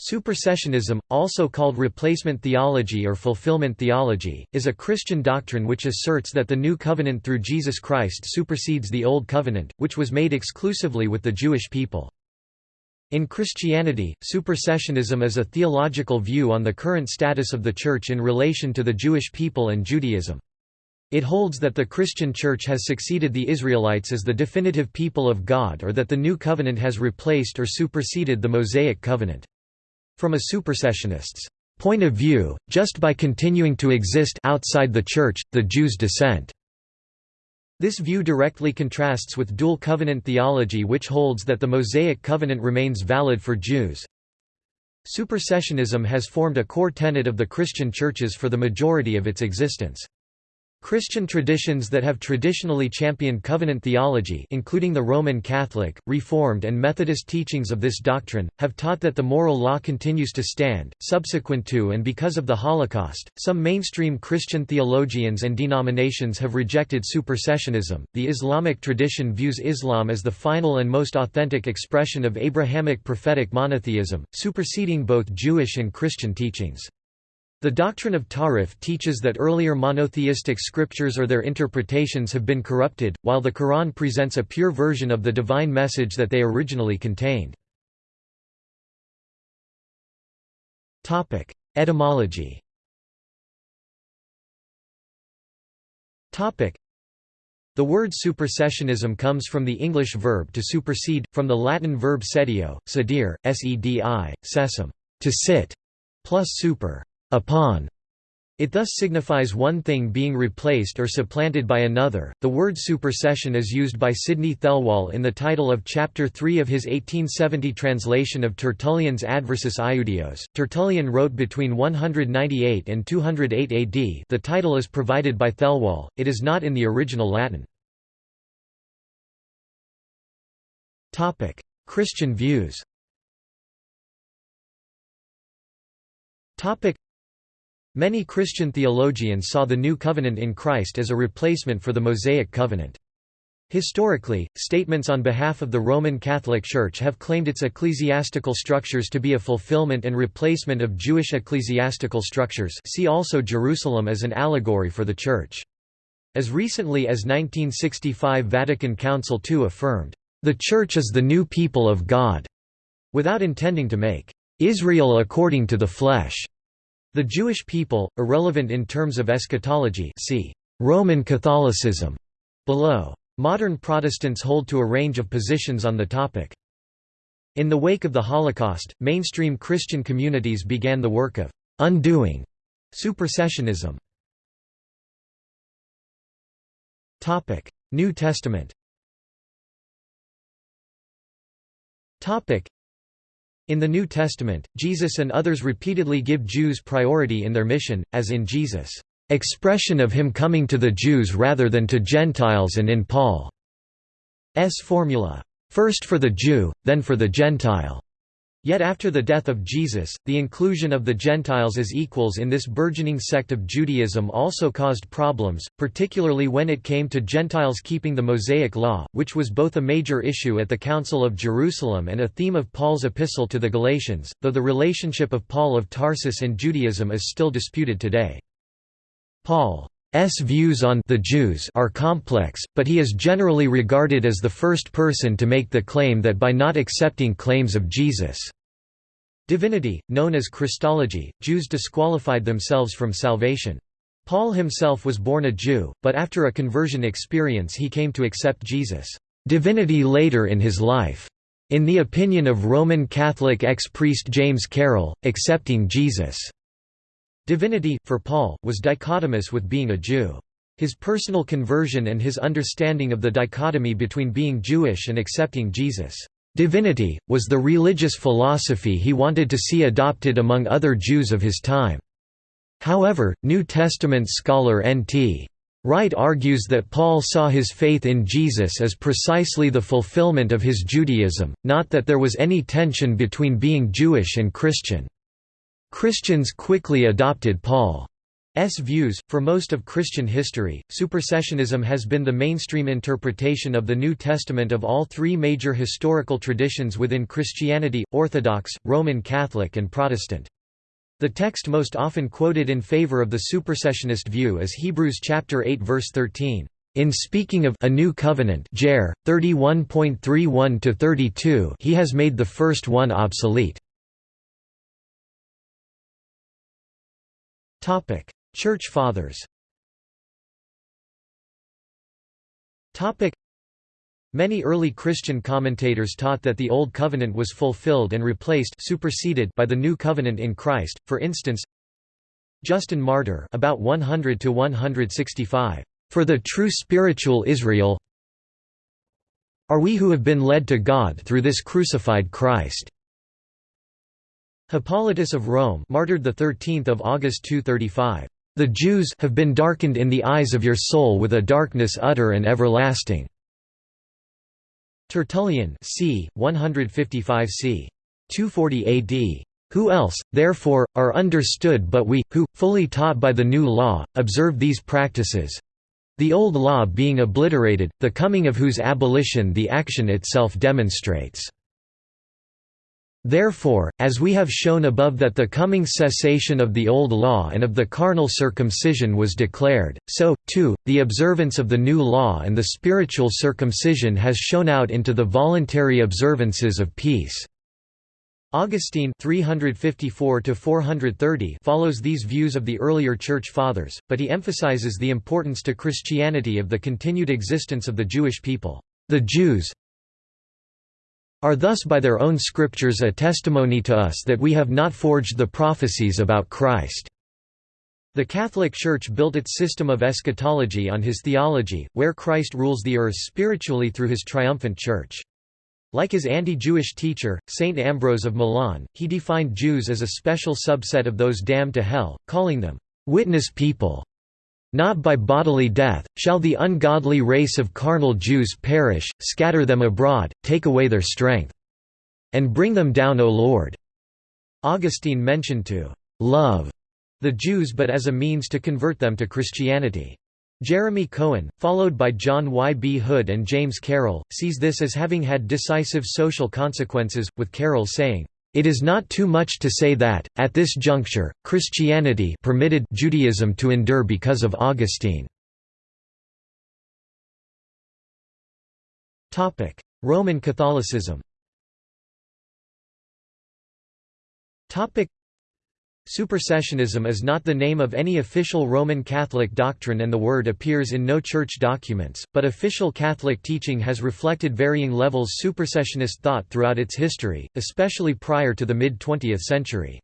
Supersessionism, also called replacement theology or fulfillment theology, is a Christian doctrine which asserts that the New Covenant through Jesus Christ supersedes the Old Covenant, which was made exclusively with the Jewish people. In Christianity, supersessionism is a theological view on the current status of the Church in relation to the Jewish people and Judaism. It holds that the Christian Church has succeeded the Israelites as the definitive people of God or that the New Covenant has replaced or superseded the Mosaic Covenant. From a supersessionist's point of view, just by continuing to exist outside the Church, the Jews dissent. This view directly contrasts with dual covenant theology which holds that the Mosaic covenant remains valid for Jews. Supersessionism has formed a core tenet of the Christian churches for the majority of its existence. Christian traditions that have traditionally championed covenant theology including the Roman Catholic, Reformed and Methodist teachings of this doctrine, have taught that the moral law continues to stand. Subsequent to and because of the Holocaust, some mainstream Christian theologians and denominations have rejected supersessionism. The Islamic tradition views Islam as the final and most authentic expression of Abrahamic prophetic monotheism, superseding both Jewish and Christian teachings. The doctrine of Tahrif teaches that earlier monotheistic scriptures or their interpretations have been corrupted, while the Quran presents a pure version of the divine message that they originally contained. Etymology the word supersessionism comes from the English verb to supersede, from the Latin verb sedeo, sedere, sedi, sessum, to sit, plus super upon. It thus signifies one thing being replaced or supplanted by another. The word supersession is used by Sydney Thelwall in the title of Chapter 3 of his 1870 translation of Tertullian's Adversus Iudaeos. Tertullian wrote between 198 and 208 AD. The title is provided by Thelwall, it is not in the original Latin. Christian views Many Christian theologians saw the New Covenant in Christ as a replacement for the Mosaic Covenant. Historically, statements on behalf of the Roman Catholic Church have claimed its ecclesiastical structures to be a fulfillment and replacement of Jewish ecclesiastical structures see also Jerusalem as an allegory for the Church. As recently as 1965 Vatican Council II affirmed, "...the Church is the new people of God", without intending to make "...Israel according to the flesh", the Jewish people, irrelevant in terms of eschatology see Roman Catholicism below. Modern Protestants hold to a range of positions on the topic. In the wake of the Holocaust, mainstream Christian communities began the work of undoing supersessionism. New Testament in the New Testament, Jesus and others repeatedly give Jews priority in their mission, as in Jesus' expression of him coming to the Jews rather than to Gentiles and in Paul's formula, first for the Jew, then for the Gentile. Yet after the death of Jesus, the inclusion of the Gentiles as equals in this burgeoning sect of Judaism also caused problems, particularly when it came to Gentiles keeping the Mosaic Law, which was both a major issue at the Council of Jerusalem and a theme of Paul's epistle to the Galatians, though the relationship of Paul of Tarsus and Judaism is still disputed today. Paul S views on the Jews are complex, but he is generally regarded as the first person to make the claim that by not accepting claims of Jesus' divinity, known as Christology, Jews disqualified themselves from salvation. Paul himself was born a Jew, but after a conversion experience he came to accept Jesus' divinity later in his life. In the opinion of Roman Catholic ex-priest James Carroll, accepting Jesus' Divinity, for Paul, was dichotomous with being a Jew. His personal conversion and his understanding of the dichotomy between being Jewish and accepting Jesus' divinity, was the religious philosophy he wanted to see adopted among other Jews of his time. However, New Testament scholar N.T. Wright argues that Paul saw his faith in Jesus as precisely the fulfillment of his Judaism, not that there was any tension between being Jewish and Christian. Christians quickly adopted Paul's views. For most of Christian history, supersessionism has been the mainstream interpretation of the New Testament of all three major historical traditions within Christianity Orthodox, Roman Catholic, and Protestant. The text most often quoted in favor of the supersessionist view is Hebrews chapter 8 verse 13. In speaking of a new covenant, Jer 31.31 to 32, he has made the first one obsolete. Topic: Church Fathers. Many early Christian commentators taught that the Old Covenant was fulfilled and replaced superseded by the New Covenant in Christ, for instance Justin Martyr about 100 to 165 For the true spiritual Israel are we who have been led to God through this crucified Christ. Hippolytus of Rome martyred the 13th of August 235 the Jews have been darkened in the eyes of your soul with a darkness utter and everlasting." Tertullian c. 155 c. 240 AD. Who else, therefore, are understood but we, who, fully taught by the new law, observe these practices—the old law being obliterated, the coming of whose abolition the action itself demonstrates. Therefore, as we have shown above that the coming cessation of the old law and of the carnal circumcision was declared, so, too, the observance of the new law and the spiritual circumcision has shone out into the voluntary observances of peace. Augustine 354 follows these views of the earlier Church Fathers, but he emphasizes the importance to Christianity of the continued existence of the Jewish people. The Jews, are thus by their own scriptures a testimony to us that we have not forged the prophecies about Christ." The Catholic Church built its system of eschatology on his theology, where Christ rules the earth spiritually through his triumphant church. Like his anti-Jewish teacher, Saint Ambrose of Milan, he defined Jews as a special subset of those damned to hell, calling them, "...witness people." Not by bodily death, shall the ungodly race of carnal Jews perish, scatter them abroad, take away their strength. And bring them down O Lord." Augustine mentioned to «love» the Jews but as a means to convert them to Christianity. Jeremy Cohen, followed by John Y. B. Hood and James Carroll, sees this as having had decisive social consequences, with Carroll saying, it is not too much to say that, at this juncture, Christianity permitted Judaism to endure because of Augustine. Roman Catholicism Supersessionism is not the name of any official Roman Catholic doctrine and the word appears in no church documents, but official Catholic teaching has reflected varying levels of supersessionist thought throughout its history, especially prior to the mid-20th century.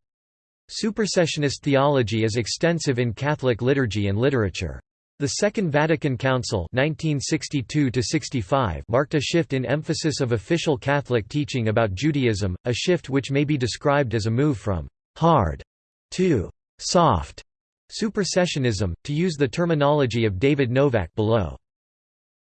Supersessionist theology is extensive in Catholic liturgy and literature. The Second Vatican Council 1962 marked a shift in emphasis of official Catholic teaching about Judaism, a shift which may be described as a move from «hard» 2. Soft supersessionism, to use the terminology of David Novak below.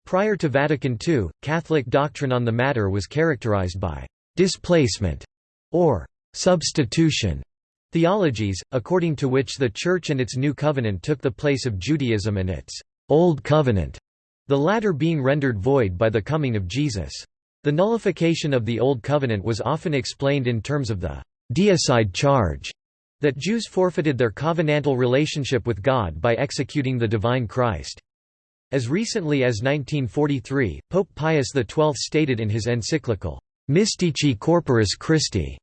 Prior to Vatican II, Catholic doctrine on the matter was characterized by displacement or substitution theologies, according to which the Church and its New Covenant took the place of Judaism and its Old Covenant, the latter being rendered void by the coming of Jesus. The nullification of the Old Covenant was often explained in terms of the deicide charge that Jews forfeited their covenantal relationship with God by executing the divine Christ. As recently as 1943, Pope Pius XII stated in his encyclical, Mystici Corporis Christi,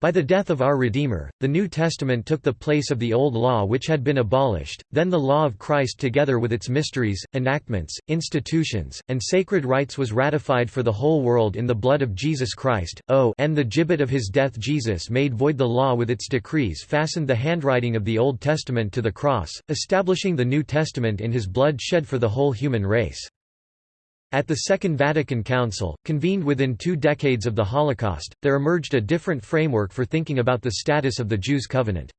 by the death of our Redeemer, the New Testament took the place of the Old Law which had been abolished, then the law of Christ together with its mysteries, enactments, institutions, and sacred rites was ratified for the whole world in the blood of Jesus Christ, o and the gibbet of his death Jesus made void the law with its decrees fastened the handwriting of the Old Testament to the cross, establishing the New Testament in his blood shed for the whole human race. At the Second Vatican Council, convened within two decades of the Holocaust, there emerged a different framework for thinking about the status of the Jews' covenant.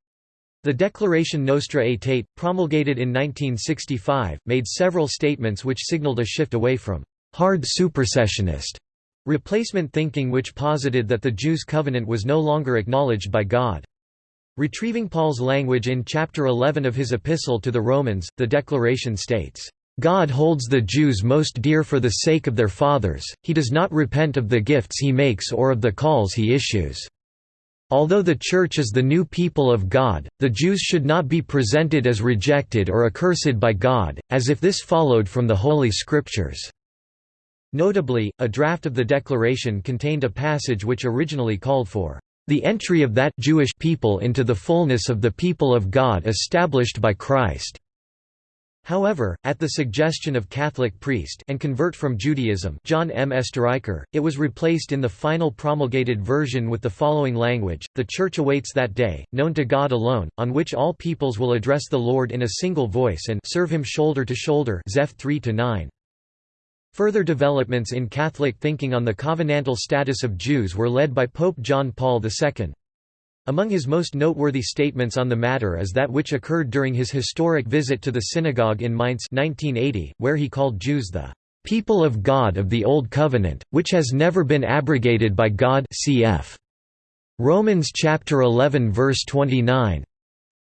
The Declaration Nostra Aetate, promulgated in 1965, made several statements which signaled a shift away from «hard supersessionist» replacement thinking which posited that the Jews' covenant was no longer acknowledged by God. Retrieving Paul's language in chapter 11 of his epistle to the Romans, the declaration states, God holds the Jews most dear for the sake of their fathers, he does not repent of the gifts he makes or of the calls he issues. Although the Church is the new people of God, the Jews should not be presented as rejected or accursed by God, as if this followed from the Holy Scriptures. Notably, a draft of the declaration contained a passage which originally called for the entry of that Jewish people into the fullness of the people of God established by Christ." However, at the suggestion of Catholic priest and convert from Judaism John M. Oesterreicher, it was replaced in the final promulgated version with the following language, The Church awaits that day, known to God alone, on which all peoples will address the Lord in a single voice and serve him shoulder to shoulder Zeph 3 -9. Further developments in Catholic thinking on the covenantal status of Jews were led by Pope John Paul II. Among his most noteworthy statements on the matter is that which occurred during his historic visit to the synagogue in Mainz 1980, where he called Jews the "...people of God of the Old Covenant, which has never been abrogated by God cf. Romans chapter 11 verse 29.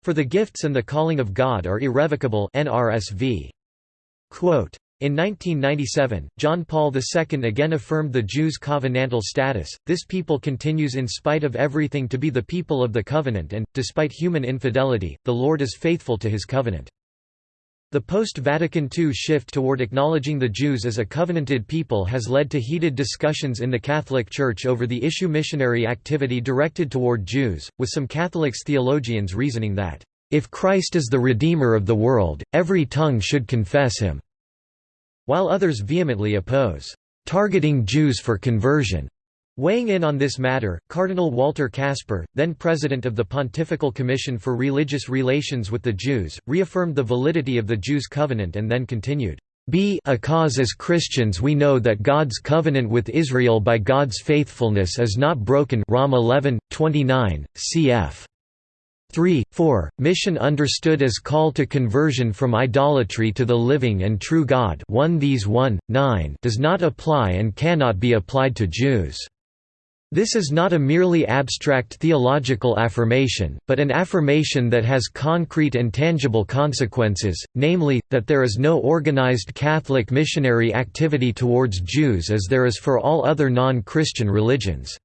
For the gifts and the calling of God are irrevocable NRSV. Quote, in 1997, John Paul II again affirmed the Jews' covenantal status. This people continues in spite of everything to be the people of the covenant and, despite human infidelity, the Lord is faithful to his covenant. The post-Vatican II shift toward acknowledging the Jews as a covenanted people has led to heated discussions in the Catholic Church over the issue missionary activity directed toward Jews, with some Catholics theologians reasoning that, "...if Christ is the Redeemer of the world, every tongue should confess him." While others vehemently oppose targeting Jews for conversion. Weighing in on this matter, Cardinal Walter Kasper, then president of the Pontifical Commission for Religious Relations with the Jews, reaffirmed the validity of the Jews' covenant and then continued, "Be a cause as Christians we know that God's covenant with Israel by God's faithfulness is not broken Rom 11, 29, cf. 3, 4. Mission understood as call to conversion from idolatry to the living and true God 1 These 1, 9 does not apply and cannot be applied to Jews. This is not a merely abstract theological affirmation, but an affirmation that has concrete and tangible consequences, namely, that there is no organized Catholic missionary activity towards Jews as there is for all other non-Christian religions.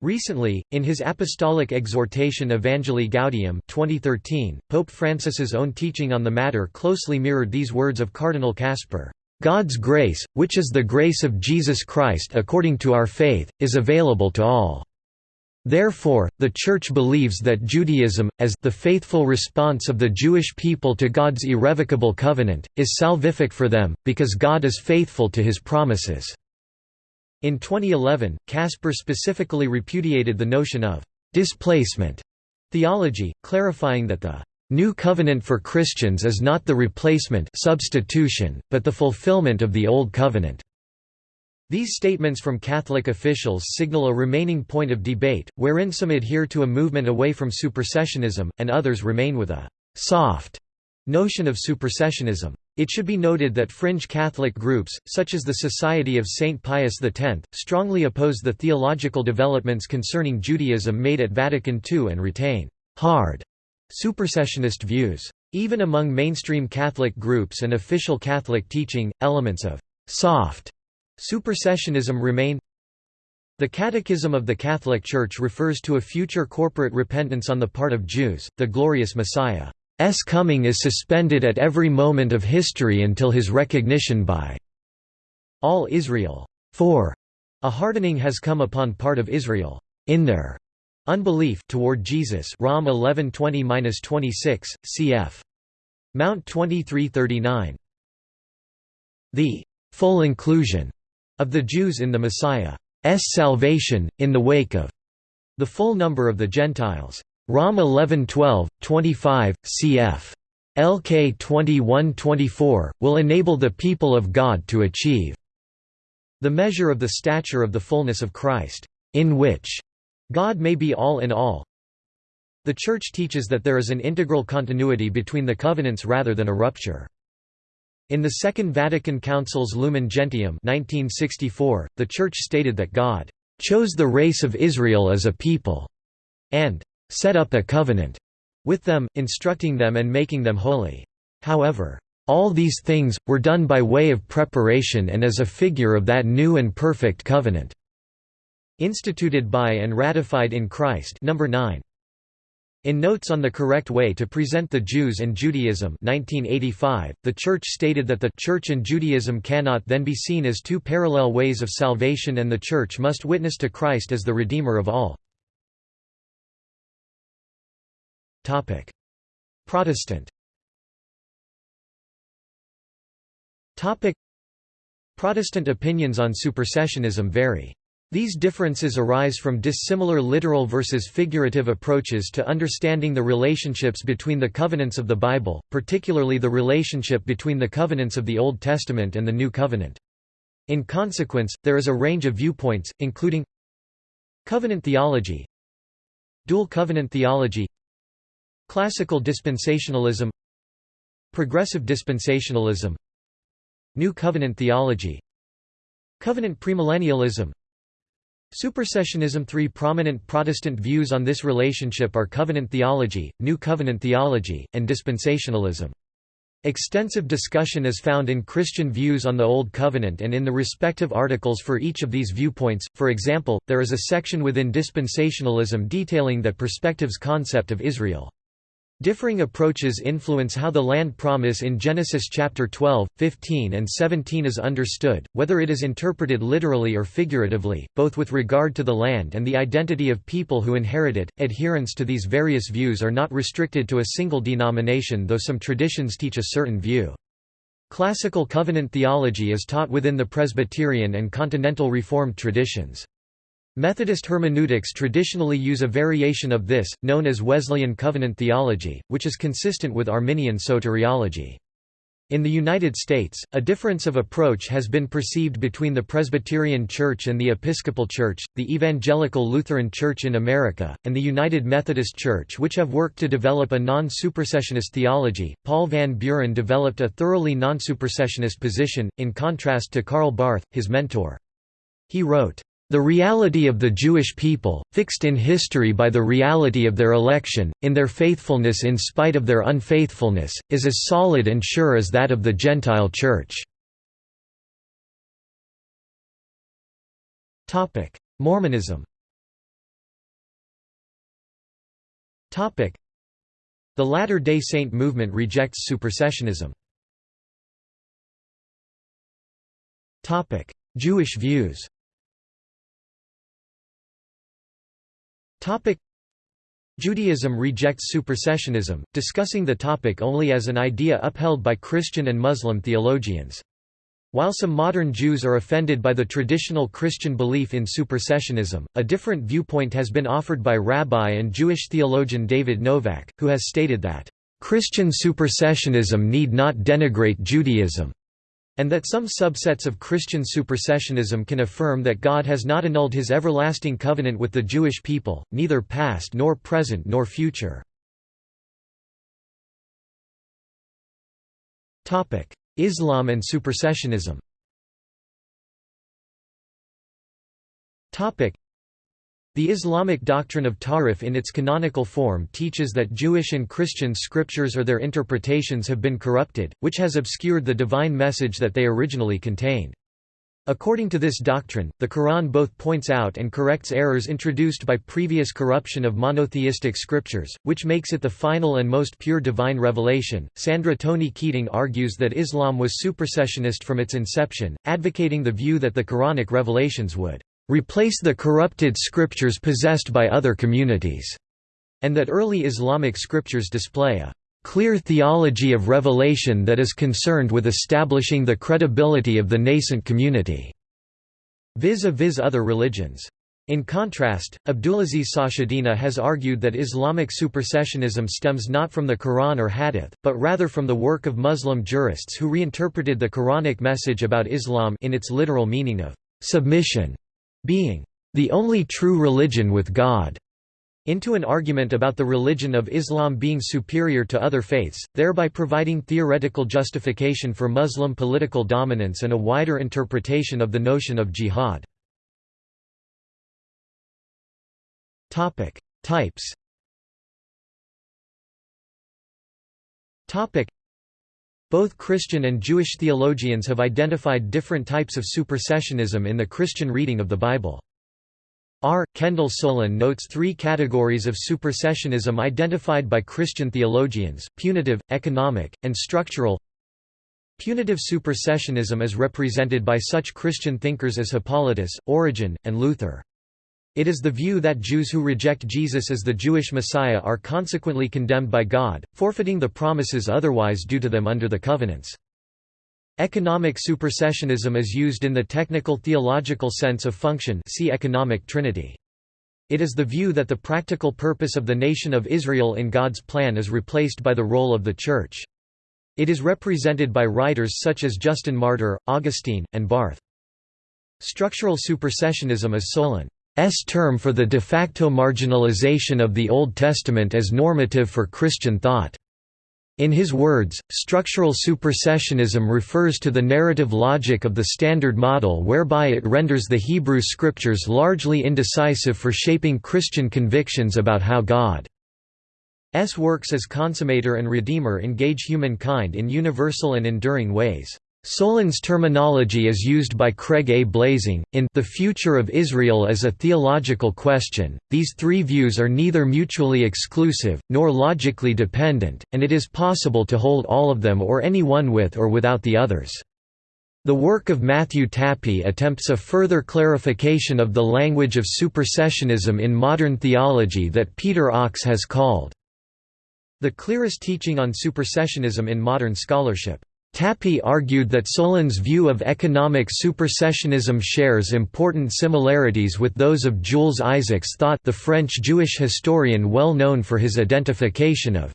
Recently, in his apostolic exhortation Evangelii Gaudium 2013, Pope Francis's own teaching on the matter closely mirrored these words of Cardinal Kasper. God's grace, which is the grace of Jesus Christ according to our faith, is available to all. Therefore, the Church believes that Judaism, as the faithful response of the Jewish people to God's irrevocable covenant, is salvific for them, because God is faithful to his promises. In 2011, Kasper specifically repudiated the notion of «displacement» theology, clarifying that the «new covenant for Christians is not the replacement substitution, but the fulfillment of the Old Covenant». These statements from Catholic officials signal a remaining point of debate, wherein some adhere to a movement away from supersessionism, and others remain with a «soft» notion of supersessionism. It should be noted that fringe Catholic groups, such as the Society of St. Pius X, strongly oppose the theological developments concerning Judaism made at Vatican II and retain «hard» supersessionist views. Even among mainstream Catholic groups and official Catholic teaching, elements of «soft» supersessionism remain the Catechism of the Catholic Church refers to a future corporate repentance on the part of Jews, the glorious Messiah. S. Coming is suspended at every moment of history until his recognition by all Israel. 4. A hardening has come upon part of Israel. In their unbelief toward Jesus Rom 11:20-26 cf Mount 2339 The full inclusion of the Jews in the Messiah's salvation in the wake of the full number of the Gentiles Rom 1112, 25, cf. LK 2124, will enable the people of God to achieve the measure of the stature of the fullness of Christ, in which God may be all in all. The Church teaches that there is an integral continuity between the covenants rather than a rupture. In the Second Vatican Council's Lumen Gentium 1964, the Church stated that God chose the race of Israel as a people, and set up a covenant with them, instructing them and making them holy. However, all these things, were done by way of preparation and as a figure of that new and perfect covenant." Instituted by and ratified in Christ number 9. In Notes on the Correct Way to Present the Jews and Judaism 1985, the Church stated that the Church and Judaism cannot then be seen as two parallel ways of salvation and the Church must witness to Christ as the Redeemer of all. Protestant Protestant opinions on supersessionism vary. These differences arise from dissimilar literal versus figurative approaches to understanding the relationships between the covenants of the Bible, particularly the relationship between the covenants of the Old Testament and the New Covenant. In consequence, there is a range of viewpoints, including Covenant theology Dual covenant theology Classical dispensationalism Progressive dispensationalism New covenant theology Covenant premillennialism Supersessionism Three prominent Protestant views on this relationship are covenant theology, New Covenant theology, and dispensationalism. Extensive discussion is found in Christian views on the Old Covenant and in the respective articles for each of these viewpoints, for example, there is a section within dispensationalism detailing that perspective's concept of Israel. Differing approaches influence how the land promise in Genesis chapter 12, 15 and 17 is understood, whether it is interpreted literally or figuratively, both with regard to the land and the identity of people who inherit it. Adherents to these various views are not restricted to a single denomination though some traditions teach a certain view. Classical covenant theology is taught within the Presbyterian and Continental Reformed traditions. Methodist hermeneutics traditionally use a variation of this, known as Wesleyan covenant theology, which is consistent with Arminian soteriology. In the United States, a difference of approach has been perceived between the Presbyterian Church and the Episcopal Church, the Evangelical Lutheran Church in America, and the United Methodist Church, which have worked to develop a non supersessionist theology. Paul Van Buren developed a thoroughly non supersessionist position, in contrast to Karl Barth, his mentor. He wrote, the reality of the Jewish people, fixed in history by the reality of their election, in their faithfulness in spite of their unfaithfulness, is as solid and sure as that of the Gentile Church. Mormonism The Latter-day Saint movement rejects supersessionism. Jewish views Topic Judaism rejects supersessionism, discussing the topic only as an idea upheld by Christian and Muslim theologians. While some modern Jews are offended by the traditional Christian belief in supersessionism, a different viewpoint has been offered by rabbi and Jewish theologian David Novak, who has stated that, "...Christian supersessionism need not denigrate Judaism." And that some subsets of Christian supersessionism can affirm that God has not annulled his everlasting covenant with the Jewish people, neither past nor present nor future. Islam and supersessionism the Islamic doctrine of Tahrif in its canonical form teaches that Jewish and Christian scriptures or their interpretations have been corrupted, which has obscured the divine message that they originally contained. According to this doctrine, the Quran both points out and corrects errors introduced by previous corruption of monotheistic scriptures, which makes it the final and most pure divine revelation. Sandra Toenies Keating argues that Islam was supersessionist from its inception, advocating the view that the Quranic revelations would replace the corrupted scriptures possessed by other communities, and that early Islamic scriptures display a clear theology of revelation that is concerned with establishing the credibility of the nascent community, vis-a-vis other religions. In contrast, Abdulaziz Sachedina has argued that Islamic supersessionism stems not from the Quran or Hadith, but rather from the work of Muslim jurists who reinterpreted the Quranic message about Islam in its literal meaning of submission being the only true religion with God into an argument about the religion of Islam being superior to other faiths, thereby providing theoretical justification for Muslim political dominance and a wider interpretation of the notion of jihad. Types both Christian and Jewish theologians have identified different types of supersessionism in the Christian reading of the Bible. R. Kendall Soulen notes three categories of supersessionism identified by Christian theologians, punitive, economic, and structural. Punitive supersessionism is represented by such Christian thinkers as Hippolytus, Origen, and Luther. It is the view that Jews who reject Jesus as the Jewish Messiah are consequently condemned by God, forfeiting the promises otherwise due to them under the covenants. Economic supersessionism is used in the technical theological sense of function see economic trinity. It is the view that the practical purpose of the nation of Israel in God's plan is replaced by the role of the Church. It is represented by writers such as Justin Martyr, Augustine, and Barth. Structural supersessionism is Soulen's term for the de facto marginalization of the Old Testament as normative for Christian thought. In his words, structural supersessionism refers to the narrative logic of the Standard Model whereby it renders the Hebrew Scriptures largely indecisive for shaping Christian convictions about how God S works as consummator and redeemer engage humankind in universal and enduring ways. Soulen's terminology is used by Craig A. Blaising, in The Future of Israel as a Theological Question. These three views are neither mutually exclusive, nor logically dependent, and it is possible to hold all of them or any one with or without the others. The work of Matthew Tapie attempts a further clarification of the language of supersessionism in modern theology that Peter Ochs has called the clearest teaching on supersessionism in modern scholarship. Tapie argued that Soulen's view of economic supersessionism shares important similarities with those of Jules Isaac's thought the French Jewish historian well known for his identification of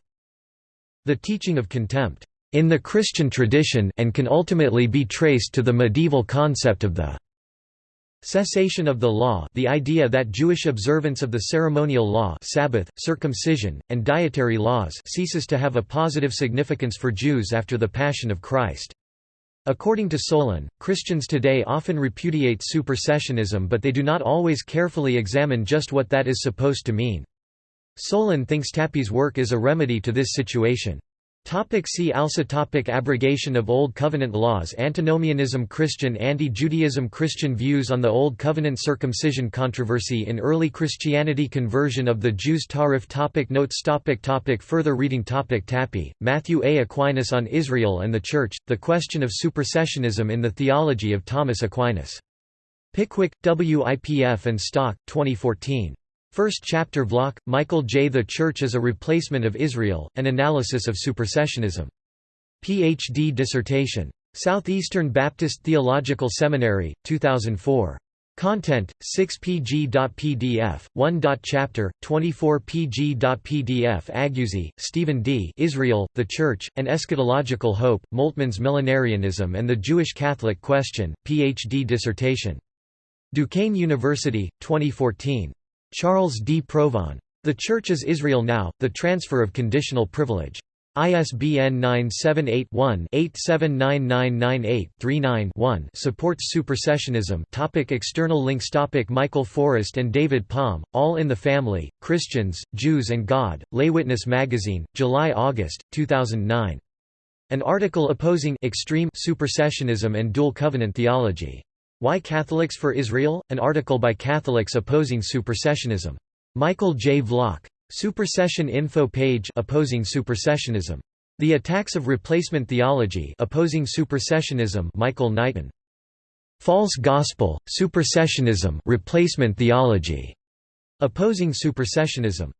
the teaching of contempt in the Christian tradition and can ultimately be traced to the medieval concept of the Cessation of the law the idea that Jewish observance of the ceremonial law Sabbath, circumcision, and dietary laws ceases to have a positive significance for Jews after the Passion of Christ. According to Soulen, Christians today often repudiate supersessionism but they do not always carefully examine just what that is supposed to mean. Soulen thinks Tapie's work is a remedy to this situation. Topic see also topic Abrogation of Old Covenant laws Antinomianism Christian Anti-Judaism Christian views on the Old Covenant circumcision controversy in early Christianity Conversion of the Jews Tahrif topic Notes topic topic Further reading topic Tapie, Matthew A. Aquinas on Israel and the Church, The Question of Supersessionism in the Theology of Thomas Aquinas. Pickwick, WIPF and Stock, 2014. First chapter Vlach, Michael J. The Church as a Replacement of Israel, An Analysis of Supersessionism. Ph.D. dissertation. Southeastern Baptist Theological Seminary, 2004. Content 6pg.pdf 1.chapter 24pg.pdf Aguzzi, Stephen D. Israel, the Church, and Eschatological Hope, Moltmann's Millenarianism and the Jewish Catholic Question, Ph.D. dissertation. Duquesne University, 2014. Charles D. Provan. The Church is Israel Now, The Transfer of Conditional Privilege. ISBN 978-1-879998-39-1 supports supersessionism topic External links topic Michael Forrest and David Palm, All in the Family, Christians, Jews and God, Lay Witness Magazine, July-August, 2009. An article opposing extreme supersessionism and dual covenant theology. Why Catholics for Israel? An article by Catholics opposing supersessionism. Michael J. Vlach. Supersession info page opposing supersessionism. The Attacks of Replacement Theology opposing supersessionism Michael Knighton. False Gospel, Supersessionism replacement theology. Opposing supersessionism.